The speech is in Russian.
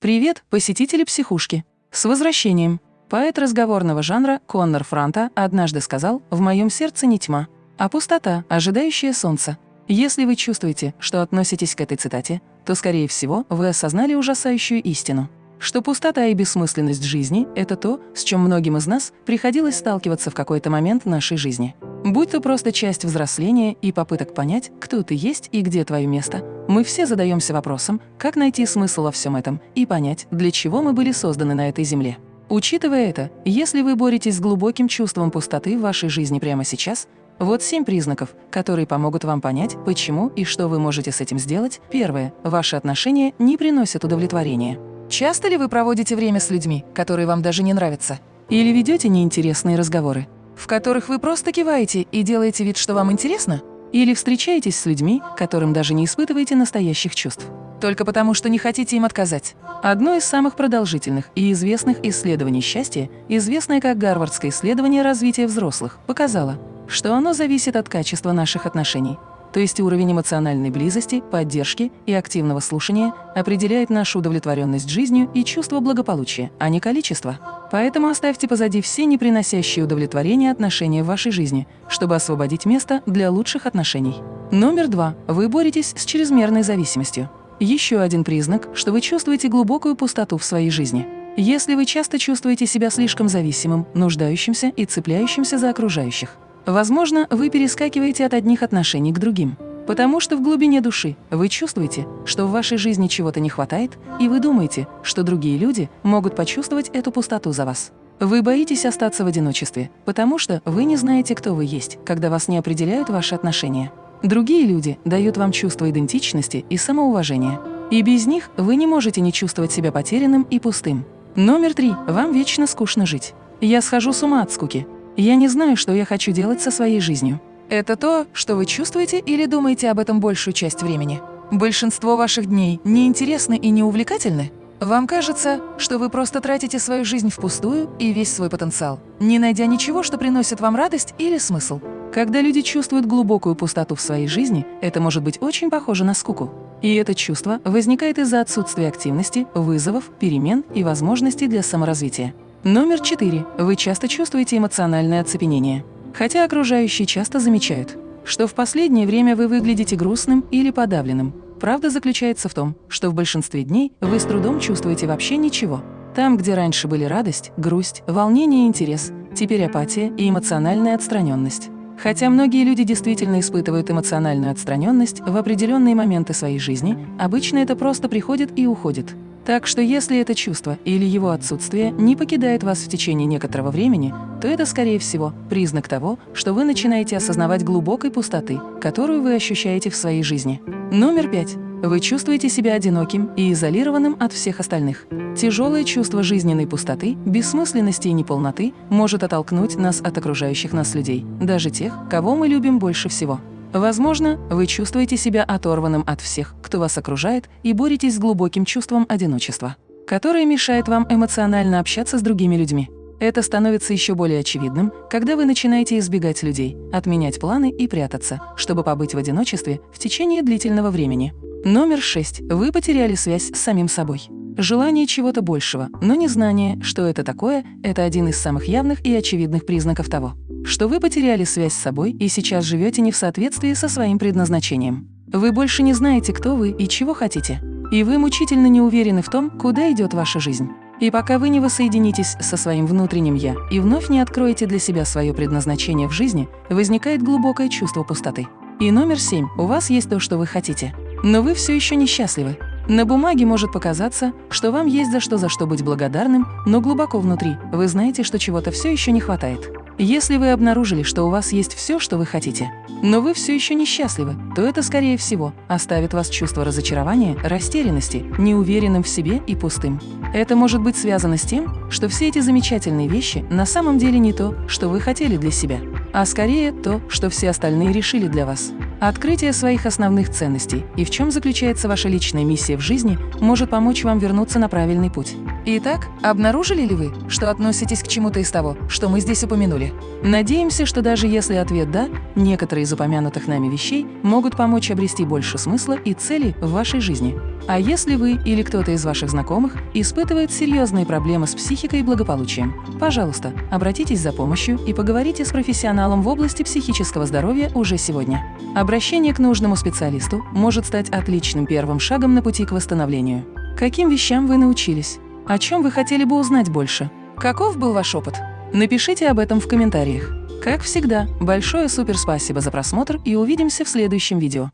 Привет, посетители психушки! С возвращением! Поэт разговорного жанра Коннор Франта однажды сказал «В моем сердце не тьма, а пустота, ожидающая солнца». Если вы чувствуете, что относитесь к этой цитате, то, скорее всего, вы осознали ужасающую истину что пустота и бессмысленность жизни – это то, с чем многим из нас приходилось сталкиваться в какой-то момент нашей жизни. Будь то просто часть взросления и попыток понять, кто ты есть и где твое место, мы все задаемся вопросом, как найти смысл во всем этом и понять, для чего мы были созданы на этой земле. Учитывая это, если вы боретесь с глубоким чувством пустоты в вашей жизни прямо сейчас, вот семь признаков, которые помогут вам понять, почему и что вы можете с этим сделать. Первое. Ваши отношения не приносят удовлетворения. Часто ли вы проводите время с людьми, которые вам даже не нравятся? Или ведете неинтересные разговоры, в которых вы просто киваете и делаете вид, что вам интересно? Или встречаетесь с людьми, которым даже не испытываете настоящих чувств? Только потому, что не хотите им отказать. Одно из самых продолжительных и известных исследований счастья, известное как Гарвардское исследование развития взрослых, показало, что оно зависит от качества наших отношений. То есть уровень эмоциональной близости, поддержки и активного слушания определяет нашу удовлетворенность жизнью и чувство благополучия, а не количество. Поэтому оставьте позади все неприносящие удовлетворения отношения в вашей жизни, чтобы освободить место для лучших отношений. Номер два. Вы боретесь с чрезмерной зависимостью. Еще один признак, что вы чувствуете глубокую пустоту в своей жизни. Если вы часто чувствуете себя слишком зависимым, нуждающимся и цепляющимся за окружающих, Возможно, вы перескакиваете от одних отношений к другим, потому что в глубине души вы чувствуете, что в вашей жизни чего-то не хватает, и вы думаете, что другие люди могут почувствовать эту пустоту за вас. Вы боитесь остаться в одиночестве, потому что вы не знаете, кто вы есть, когда вас не определяют ваши отношения. Другие люди дают вам чувство идентичности и самоуважения. И без них вы не можете не чувствовать себя потерянным и пустым. Номер три. Вам вечно скучно жить. Я схожу с ума от скуки. Я не знаю, что я хочу делать со своей жизнью. Это то, что вы чувствуете или думаете об этом большую часть времени? Большинство ваших дней неинтересны и неувлекательны? Вам кажется, что вы просто тратите свою жизнь впустую и весь свой потенциал, не найдя ничего, что приносит вам радость или смысл. Когда люди чувствуют глубокую пустоту в своей жизни, это может быть очень похоже на скуку. И это чувство возникает из-за отсутствия активности, вызовов, перемен и возможностей для саморазвития. Номер четыре. Вы часто чувствуете эмоциональное оцепенение. Хотя окружающие часто замечают, что в последнее время вы выглядите грустным или подавленным. Правда заключается в том, что в большинстве дней вы с трудом чувствуете вообще ничего. Там, где раньше были радость, грусть, волнение и интерес, теперь апатия и эмоциональная отстраненность. Хотя многие люди действительно испытывают эмоциональную отстраненность в определенные моменты своей жизни, обычно это просто приходит и уходит. Так что если это чувство или его отсутствие не покидает вас в течение некоторого времени, то это, скорее всего, признак того, что вы начинаете осознавать глубокой пустоты, которую вы ощущаете в своей жизни. Номер пять. Вы чувствуете себя одиноким и изолированным от всех остальных. Тяжелое чувство жизненной пустоты, бессмысленности и неполноты может оттолкнуть нас от окружающих нас людей, даже тех, кого мы любим больше всего. Возможно, вы чувствуете себя оторванным от всех, кто вас окружает, и боретесь с глубоким чувством одиночества, которое мешает вам эмоционально общаться с другими людьми. Это становится еще более очевидным, когда вы начинаете избегать людей, отменять планы и прятаться, чтобы побыть в одиночестве в течение длительного времени. Номер шесть. Вы потеряли связь с самим собой. Желание чего-то большего, но незнание, что это такое, это один из самых явных и очевидных признаков того, что вы потеряли связь с собой и сейчас живете не в соответствии со своим предназначением. Вы больше не знаете, кто вы и чего хотите. И вы мучительно не уверены в том, куда идет ваша жизнь. И пока вы не воссоединитесь со своим внутренним «я» и вновь не откроете для себя свое предназначение в жизни, возникает глубокое чувство пустоты. И номер семь. У вас есть то, что вы хотите. Но вы все еще несчастливы. На бумаге может показаться, что вам есть за что за что быть благодарным, но глубоко внутри вы знаете, что чего-то все еще не хватает. Если вы обнаружили, что у вас есть все, что вы хотите, но вы все еще несчастливы, то это, скорее всего, оставит вас чувство разочарования, растерянности, неуверенным в себе и пустым. Это может быть связано с тем, что все эти замечательные вещи на самом деле не то, что вы хотели для себя, а скорее то, что все остальные решили для вас. Открытие своих основных ценностей и в чем заключается ваша личная миссия в жизни может помочь вам вернуться на правильный путь. Итак, обнаружили ли вы, что относитесь к чему-то из того, что мы здесь упомянули? Надеемся, что даже если ответ «да», некоторые из упомянутых нами вещей могут помочь обрести больше смысла и цели в вашей жизни. А если вы или кто-то из ваших знакомых испытывает серьезные проблемы с психикой и благополучием, пожалуйста, обратитесь за помощью и поговорите с профессионалом в области психического здоровья уже сегодня. Обращение к нужному специалисту может стать отличным первым шагом на пути к восстановлению. Каким вещам вы научились? О чем вы хотели бы узнать больше? Каков был ваш опыт? Напишите об этом в комментариях. Как всегда, большое супер спасибо за просмотр и увидимся в следующем видео.